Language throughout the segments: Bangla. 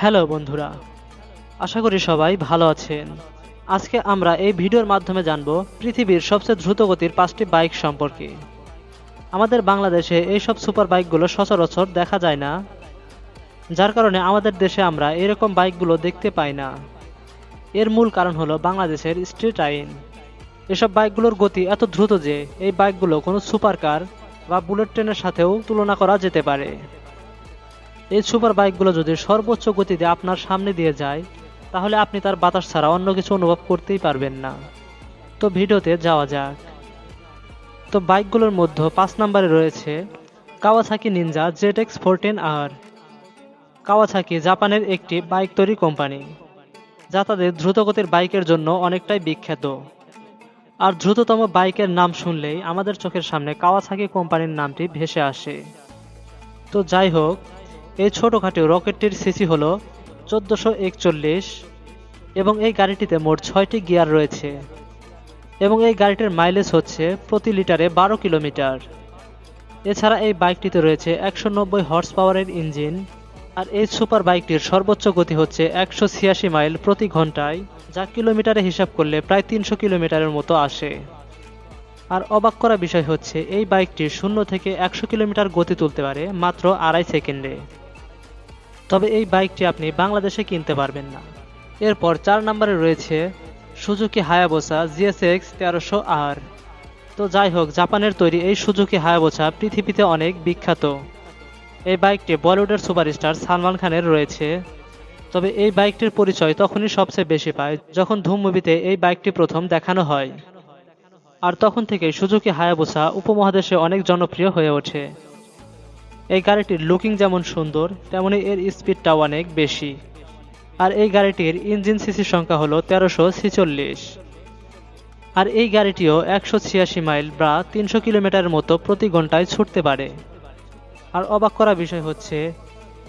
হ্যালো বন্ধুরা, আশা করি সবাই ভালো আছেন। আজকে আমরা এই ভিডিওর মাধ্যমে জানব পৃথিবীর সবচেয়ে দ্রুতগতির পাঁচটি বাইক সম্পর্কে। আমাদের বাংলাদেশে এইসব সুপার বাইকগুলো সচরাচর দেখা যায় না, যার কারণে আমাদের দেশে আমরা এরকম বাইকগুলো দেখতে পাই না। এর মূল কারণ হলো বাংলাদেশের স্ট্রিট আইন। এসব বাইকগুলোর গতি এত দ্রুত যে এই বাইকগুলো কোনো সুপার কার বা বুলেট ট্রেনের সাথেও তুলনা করা যেতে পারে। এই সুপার বাইকগুলো যদি সর্বোচ্চ গতিতে আপনার সামনে দিয়ে যায়, তাহলে আপনি তার বাতাস ছাড়া অন্য কিছু অনুভব করতেই পারবেন না। তো ভিডিওতে যাওয়া যাক। তো বাইকগুলোর মধ্যে পাঁচ নম্বরে রয়েছে Kawasaki Ninja Z X fourteen R. Kawasaki জাপানের একটি বাইক তৈরি কোম্পানি, যা তাদের দ্রুতগতির বাইকের জন্য অনেকটাই বিখ্যাত। আর দ্রুততম বাইকের নাম শুনলেই আমাদের চোখের সামনে কাওয়াসাকি কোম্পানির নামটি ভেসে আসে। তো যাই হোক এই ছোটোখাটো রকেটটির সিসি হলো চোদ্দোশো একচল্লিশ এবং এই গাড়িটিতে মোট ছয়টি গিয়ার রয়েছে এবং এই গাড়িটির মাইলেজ হচ্ছে প্রতি লিটারে বারো কিলোমিটার। এছাড়া এই বাইকটিতে রয়েছে একশো নব্বই হর্স পাওয়ারের ইঞ্জিন আর এই সুপার বাইকটির সর্বোচ্চ গতি হচ্ছে একশো ছিয়াশি মাইল প্রতি ঘন্টায়, যা কিলোমিটারে হিসাব করলে প্রায় তিনশো কিলোমিটারের মতো আসে। আর অবাক করা বিষয় হচ্ছে, এই বাইকটি শূন্য থেকে একশো কিলোমিটার গতি তুলতে পারে মাত্র আড়াই সেকেন্ডে। তবে এই বাইকটি আপনি বাংলাদেশে কিনতে পারবেন না। এরপর চার নম্বরে রয়েছে সুজুকি হায়াবোসা জিএসএক্স তেরোশো আর। তো যাই হোক, জাপানের তৈরি এই সুজুকি হায়াবোসা পৃথিবীতে অনেক বিখ্যাত। এই বাইকটি বলিউডের সুপারস্টার সালমান খানের রয়েছে। তবে এই বাইকটির পরিচয় তখনই সবচেয়ে বেশি পায় যখন ধুম মুভিতে এই বাইকটি প্রথম দেখানো হয়। আর তখন থেকে সুজুকি হায়াবোসা উপমহাদেশে অনেক জনপ্রিয় হয়ে ওঠে। এই গাড়িটির লুকিং যেমন সুন্দর, তেমনি এর স্পিডটাও অনেক বেশি। আর এই গাড়িটির ইঞ্জিন সিসি সংখ্যা হলো তেরোশো ছিচল্লিশ। আর এই গাড়িটিও একশো ছিয়াশি মাইল বা তিনশো কিলোমিটারের মতো প্রতি ঘন্টায় ছুটতে পারে। আর অবাক করা বিষয় হচ্ছে,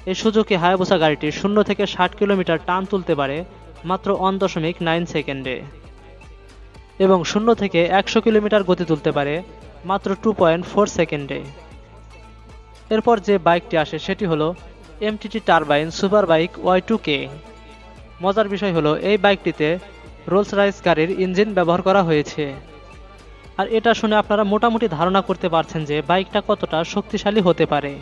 এই সুযোগে হায়াবুসা গাড়িটি শূন্য থেকে ষাট কিলোমিটার টান তুলতে পারে মাত্র অন দশমিক নাইন সেকেন্ডে। এবং শূন্য থেকে একশো কিলোমিটার গতি তুলতে পারে মাত্র টু পয়েন্ট ফোর সেকেন্ডে। এরপর যে বাইকটি আসে সেটি হলো MTT turbine super bike Y two K মজার বিষয় হলো, এই বাইকটিতে রোলস রাইস গাড়ির ইঞ্জিন ব্যবহার করা হয়েছে। আর এটা শুনে আপনারা মোটামুটি ধারণা করতে পারছেন যে বাইকটা কতটা শক্তিশালী হতে পারে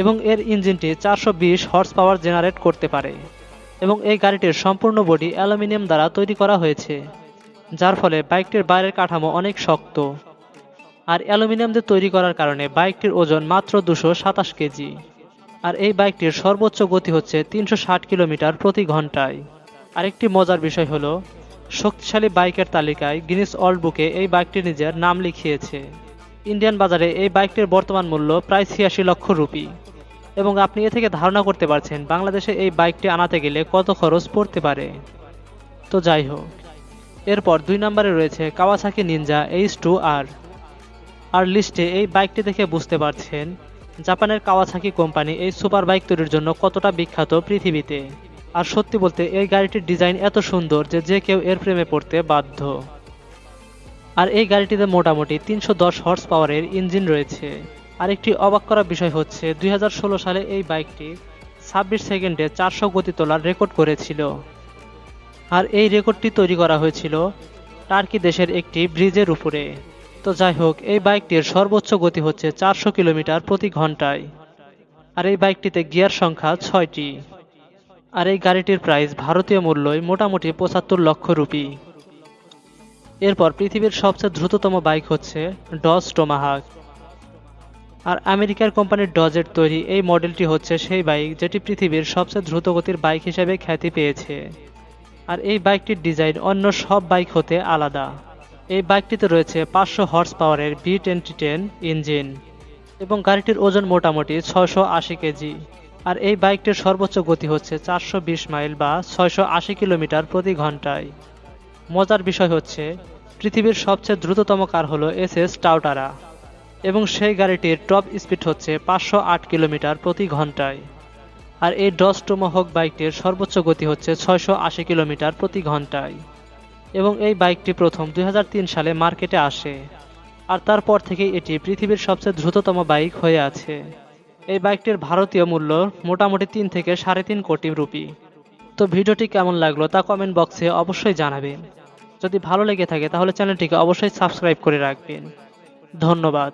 এবং এর ইঞ্জিনটি চারশো বিশ হর্স পাওয়ার জেনারেট করতে পারে এবং এই গাড়িটির সম্পূর্ণ বডি অ্যালুমিনিয়াম দ্বারা তৈরি করা হয়েছে, যার ফলে বাইকটির বাইরের কাঠামো অনেক শক্ত। আর অ্যালুমিনিয়াম দিয়ে তৈরি করার কারণে বাইকটির ওজন মাত্র দুশো সাতাশ কেজি। আর এই বাইকটির সর্বোচ্চ গতি হচ্ছে তিনশো ষাট কিলোমিটার প্রতি ঘন্টায়। আরেকটি মজার বিষয় হলো, শক্তিশালী বাইকের তালিকায় গিনিস ওয়ার্ল্ড বুকে এই বাইকটি নিজের নাম লিখিয়েছে। ইন্ডিয়ান বাজারে এই বাইকটির বর্তমান মূল্য প্রায় ছিয়াশি লক্ষ রুপি। এবং আপনি এ থেকে ধারণা করতে পারছেন বাংলাদেশে এই বাইকটি আনাতে গেলে কত খরচ পড়তে পারে। তো যাই হোক, এরপর দুই নম্বরে রয়েছে Kawasaki Ninja H two R আর লিস্টে এই বাইকটি দেখে বুঝতে পারছেন, জাপানের কাওয়াসাকি কোম্পানি এই সুপার বাইক তৈরির জন্য কতটা বিখ্যাত পৃথিবীতে। আর সত্যি বলতে, এই গাড়িটির ডিজাইন এত সুন্দর যে যে কেউ এর প্রেমে পড়তে বাধ্য। আর এই গাড়িটিতে মোটামুটি তিনশো দশ হর্স পাওয়ারের ইঞ্জিন রয়েছে। আরেকটি অবাক করা বিষয় হচ্ছে, দুই হাজার ষোলো সালে এই বাইকটি ছাব্বিশ সেকেন্ডে চারশো গতি তোলার রেকর্ড করেছিল। আর এই রেকর্ডটি তৈরি করা হয়েছিল টার্কি দেশের একটি ব্রিজের উপরে। তো যাই হোক, এই বাইকটির সর্বোচ্চ গতি হচ্ছে চারশো কিলোমিটার প্রতি ঘন্টায়। আর এই বাইকটিতে গিয়ার সংখ্যা ছয়টি। আর এই গাড়িটির প্রাইস ভারতীয় মূল্যই মোটামুটি পঁচাত্তর লক্ষ রুপি। এরপর পৃথিবীর সবচেয়ে দ্রুততম বাইক হচ্ছে ডজ টোমাহাক। আর আমেরিকার কোম্পানির ডজের তৈরি এই মডেলটি হচ্ছে সেই বাইক যেটি পৃথিবীর সবচেয়ে দ্রুতগতির বাইক হিসেবে খ্যাতি পেয়েছে। আর এই বাইকটির ডিজাইন অন্য সব বাইক হতে আলাদা। এই বাইকটিতে রয়েছে পাঁচশো হর্স পাওয়ারের বি টোয়েন্টি টেন ইঞ্জিন এবং গাড়িটির ওজন মোটামুটি ছয়শো আশি কেজি। আর এই বাইকটির সর্বোচ্চ গতি হচ্ছে চারশো বিশ মাইল বা ছয়শো আশি কিলোমিটার প্রতি ঘন্টায়। মজার বিষয় হচ্ছে, পৃথিবীর সবচেয়ে দ্রুততম কার হলো এস এস টাউটারা এবং সেই গাড়িটির টপ স্পিড হচ্ছে পাঁচশো আট কিলোমিটার প্রতি ঘন্টায়। আর এই ডস টোমোহক বাইকটির সর্বোচ্চ গতি হচ্ছে ছয়শো আশি কিলোমিটার প্রতি ঘন্টায়। এবং এই বাইকটি প্রথম দু হাজার তিন সালে মার্কেটে আসে। আর তারপর থেকে এটি পৃথিবীর সবচেয়ে দ্রুততম বাইক হয়ে আছে। এই বাইকটির ভারতীয় মূল্য মোটামুটি তিন থেকে সাড়ে তিন কোটি রুপি। তো ভিডিওটি কেমন লাগল তা কমেন্ট বক্সে অবশ্যই জানাবেন। যদি ভালো লেগে থাকে তাহলে চ্যানেলটিকে অবশ্যই সাবস্ক্রাইব করে রাখবেন। ধন্যবাদ।